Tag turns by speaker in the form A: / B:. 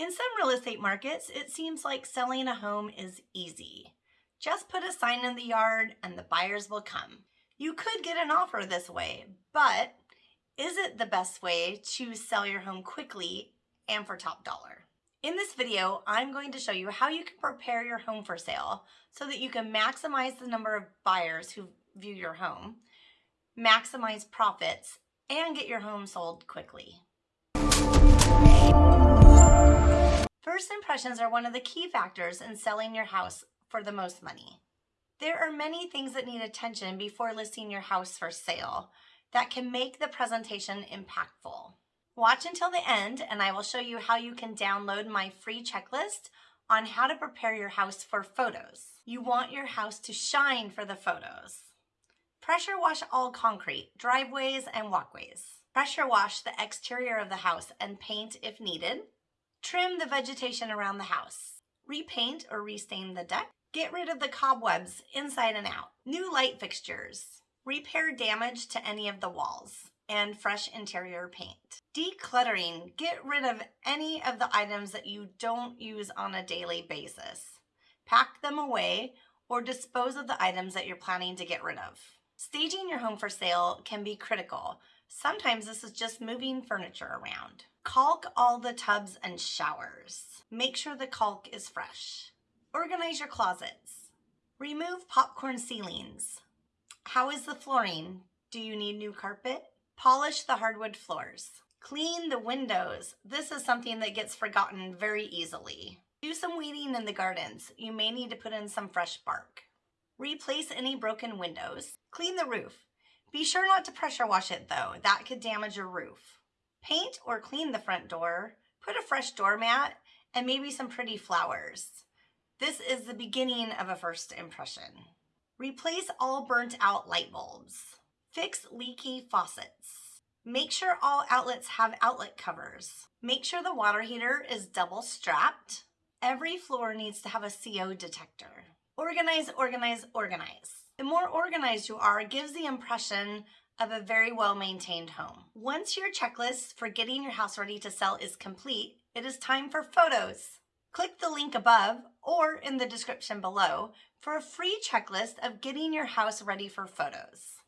A: In some real estate markets, it seems like selling a home is easy. Just put a sign in the yard and the buyers will come. You could get an offer this way, but is it the best way to sell your home quickly and for top dollar? In this video, I'm going to show you how you can prepare your home for sale so that you can maximize the number of buyers who view your home, maximize profits, and get your home sold quickly. First impressions are one of the key factors in selling your house for the most money. There are many things that need attention before listing your house for sale that can make the presentation impactful. Watch until the end and I will show you how you can download my free checklist on how to prepare your house for photos. You want your house to shine for the photos. Pressure wash all concrete, driveways, and walkways. Pressure wash the exterior of the house and paint if needed. Trim the vegetation around the house. Repaint or restain the deck. Get rid of the cobwebs inside and out. New light fixtures. Repair damage to any of the walls and fresh interior paint. Decluttering. Get rid of any of the items that you don't use on a daily basis. Pack them away or dispose of the items that you're planning to get rid of. Staging your home for sale can be critical. Sometimes this is just moving furniture around. Caulk all the tubs and showers. Make sure the caulk is fresh. Organize your closets. Remove popcorn ceilings. How is the flooring? Do you need new carpet? Polish the hardwood floors. Clean the windows. This is something that gets forgotten very easily. Do some weeding in the gardens. You may need to put in some fresh bark. Replace any broken windows. Clean the roof. Be sure not to pressure wash it though. That could damage your roof. Paint or clean the front door. Put a fresh doormat and maybe some pretty flowers. This is the beginning of a first impression. Replace all burnt out light bulbs. Fix leaky faucets. Make sure all outlets have outlet covers. Make sure the water heater is double strapped. Every floor needs to have a CO detector. Organize, organize, organize. The more organized you are gives the impression of a very well-maintained home. Once your checklist for getting your house ready to sell is complete, it is time for photos. Click the link above or in the description below for a free checklist of getting your house ready for photos.